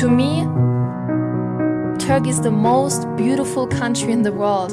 To me, Turkey is the most beautiful country in the world.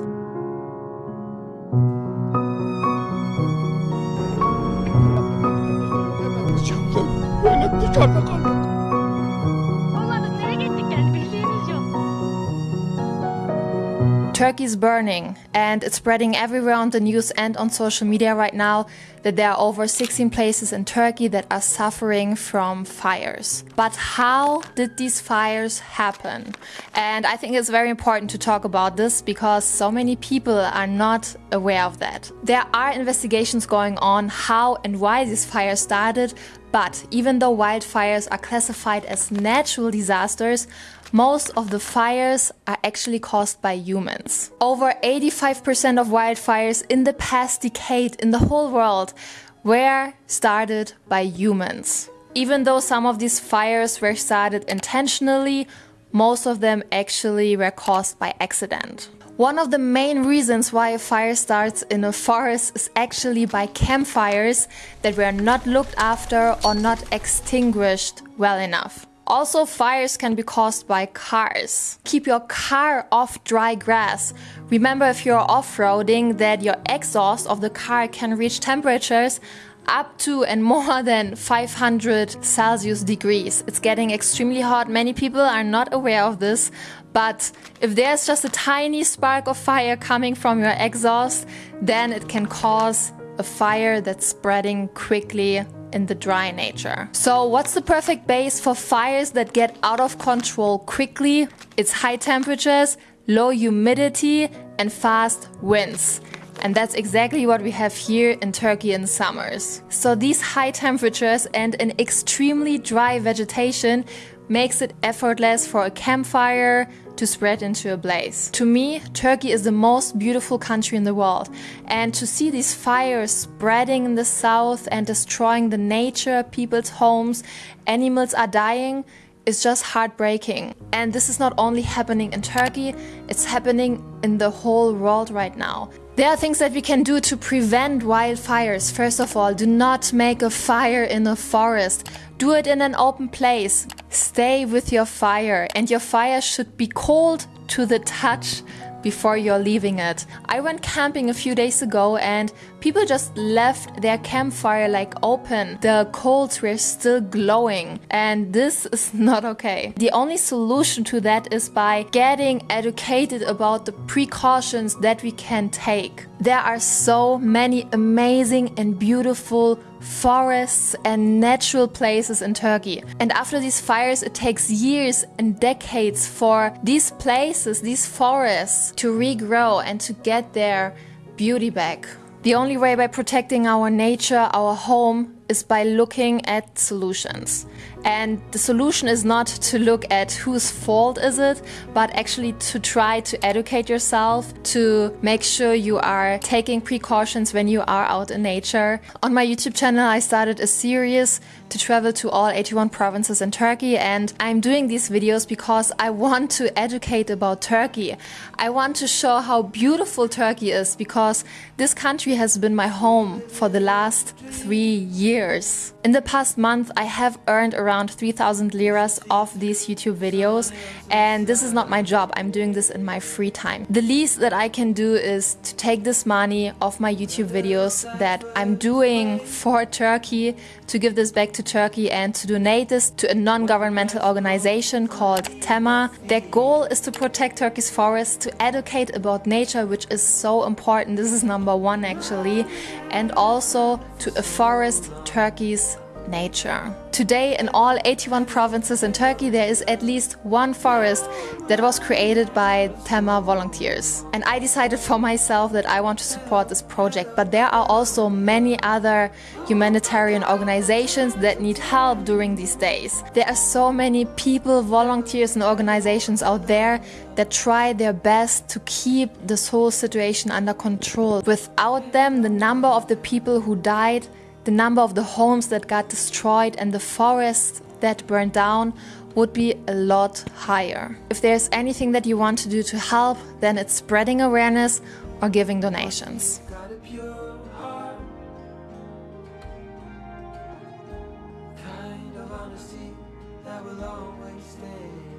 Turkey is burning and it's spreading everywhere on the news and on social media right now that there are over 16 places in Turkey that are suffering from fires. But how did these fires happen? And I think it's very important to talk about this because so many people are not aware of that. There are investigations going on how and why these fires started, but even though wildfires are classified as natural disasters, most of the fires are actually caused by humans. Over 85% of wildfires in the past decade in the whole world were started by humans. Even though some of these fires were started intentionally, most of them actually were caused by accident. One of the main reasons why a fire starts in a forest is actually by campfires that were not looked after or not extinguished well enough. Also, fires can be caused by cars. Keep your car off dry grass. Remember if you're off-roading that your exhaust of the car can reach temperatures up to and more than 500 Celsius degrees. It's getting extremely hot. Many people are not aware of this, but if there's just a tiny spark of fire coming from your exhaust, then it can cause a fire that's spreading quickly in the dry nature. So what's the perfect base for fires that get out of control quickly? It's high temperatures, low humidity and fast winds. And that's exactly what we have here in Turkey in summers. So these high temperatures and an extremely dry vegetation makes it effortless for a campfire to spread into a blaze. To me, Turkey is the most beautiful country in the world. And to see these fires spreading in the south and destroying the nature, people's homes, animals are dying, is just heartbreaking. And this is not only happening in Turkey, it's happening in the whole world right now. There are things that we can do to prevent wildfires. First of all, do not make a fire in a forest. Do it in an open place. Stay with your fire and your fire should be cold to the touch before you're leaving it. I went camping a few days ago and people just left their campfire like open. The coals were still glowing and this is not okay. The only solution to that is by getting educated about the precautions that we can take. There are so many amazing and beautiful forests and natural places in Turkey. And after these fires, it takes years and decades for these places, these forests, to regrow and to get their beauty back. The only way by protecting our nature, our home, is by looking at solutions. And the solution is not to look at whose fault is it, but actually to try to educate yourself, to make sure you are taking precautions when you are out in nature. On my YouTube channel, I started a series to travel to all 81 provinces in Turkey and I'm doing these videos because I want to educate about Turkey. I want to show how beautiful Turkey is because this country has been my home for the last three years. In the past month, I have earned around 3000 liras off these YouTube videos and this is not my job. I'm doing this in my free time. The least that I can do is to take this money off my YouTube videos that I'm doing for Turkey to give this back to Turkey and to donate this to a non-governmental organization called TEMA. Their goal is to protect Turkey's forests, to educate about nature, which is so important. This is number one actually. And also to afforest Turkey's nature. Today in all 81 provinces in Turkey there is at least one forest that was created by Tema volunteers. And I decided for myself that I want to support this project but there are also many other humanitarian organizations that need help during these days. There are so many people, volunteers and organizations out there that try their best to keep this whole situation under control. Without them the number of the people who died the number of the homes that got destroyed and the forests that burned down would be a lot higher. If there's anything that you want to do to help, then it's spreading awareness or giving donations. Kind of honesty that will always stay.